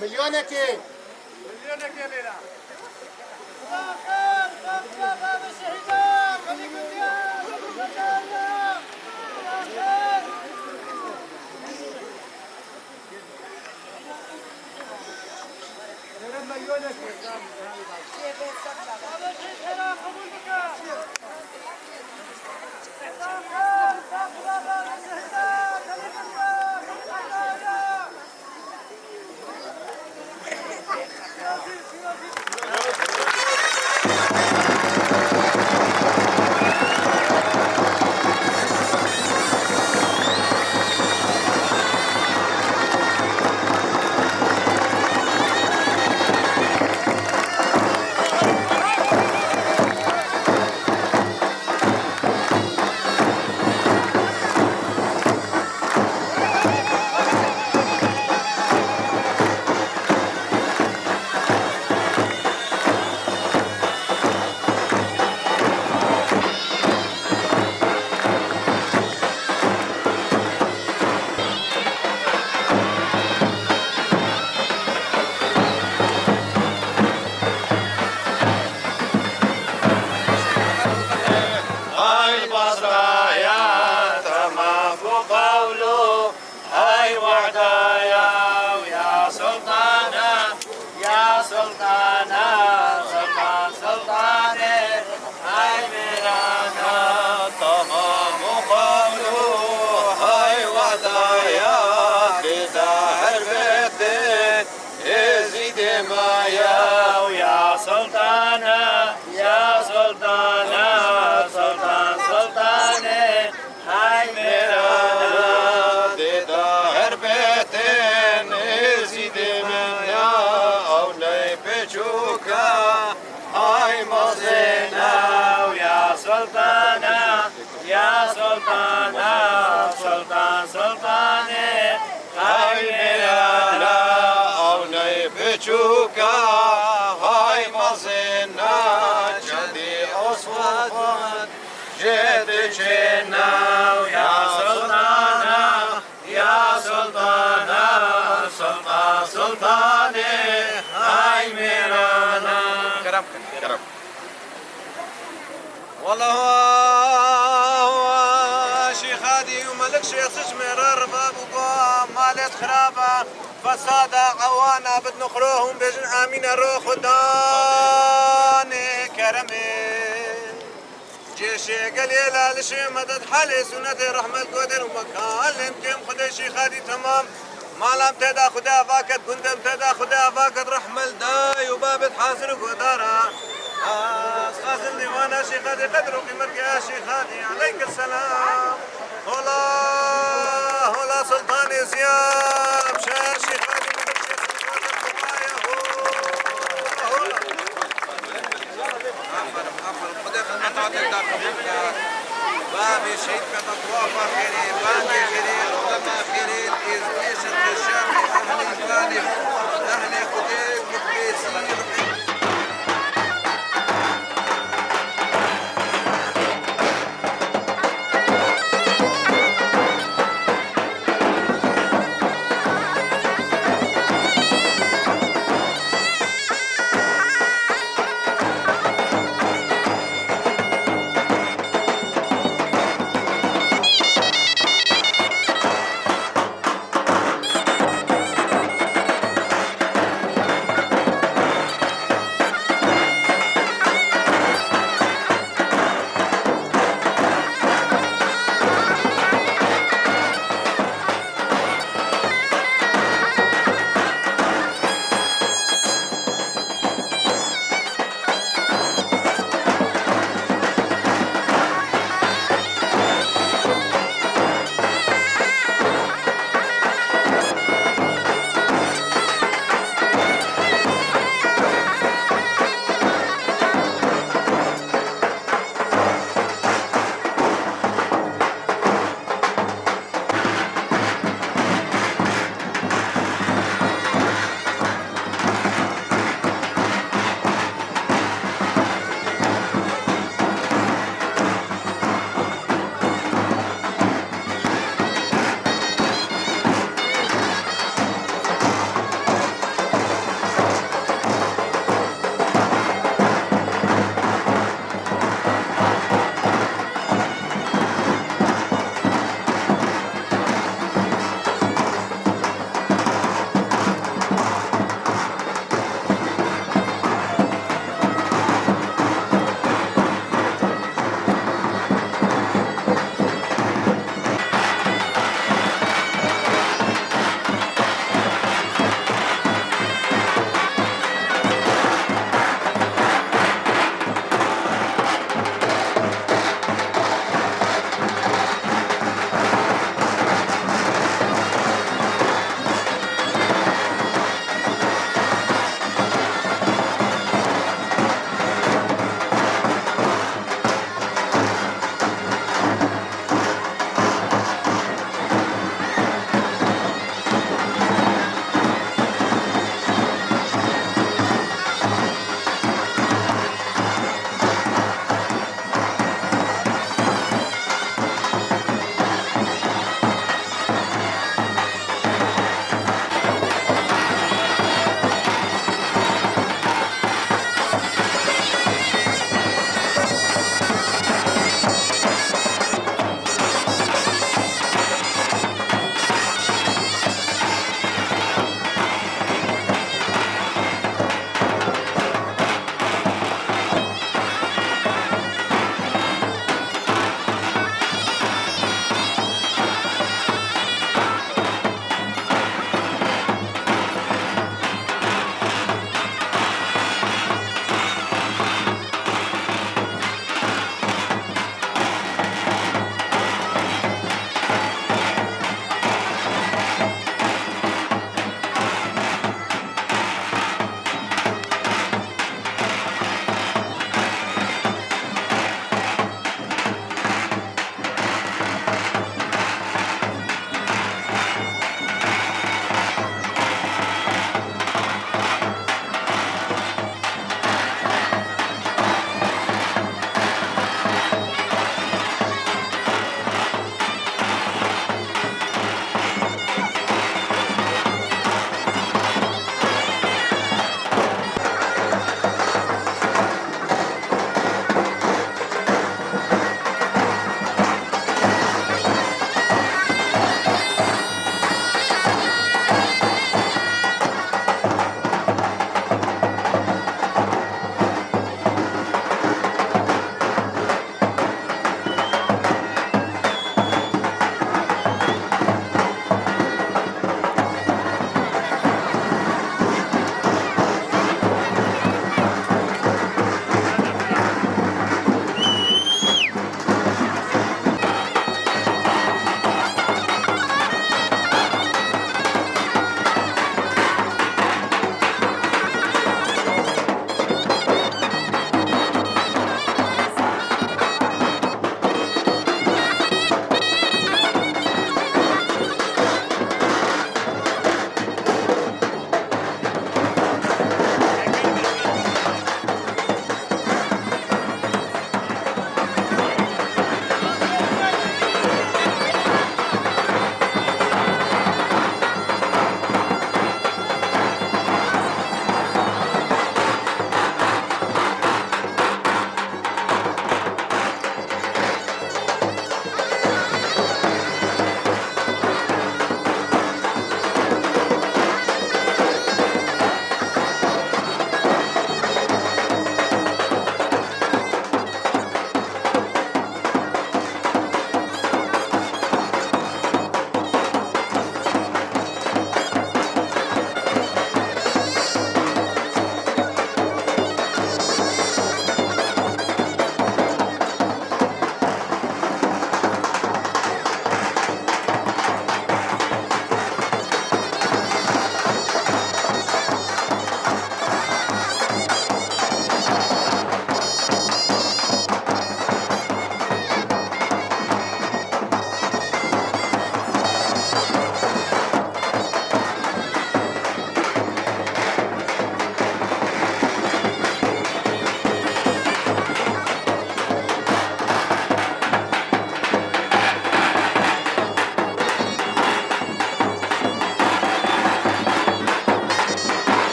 مليونك. مليونك يا finalzinho, finalzinho. بجوكا هاي مصينا جدي أصوات جد جنا ويا سلطانة يا سلطانة سلطان سلطانة هاي ميرانا كرم كرم والله شيخ هادي وملك شيخ سجمر الرباب وقام خرابة فسادة عوانا بتنخروهم بجن آمين الروح وداني كرمي. جيشي قليلة لشي مدد حالي سنة رحمة قدر ومكان. لمكن خدا شيخ هادي تمام. ما لم تدا خدا فاكت كنت تدا خدا فاكت رحمة الداي وبابت حاصر قدارة خازن ديوانا شيخ هادي قدر وقيمتك يا شيخ هادي عليك السلام. هلا. سلطان زياب شا شيخ هادي مدد شيخ سلطان البقايا هلا عفوا عفوا خذ خدمة عطيك قبولك بابي شهيد كتطوافة خيرين بانجي خيرين علماء خيرين إزديش أهلي خديك مقبيسين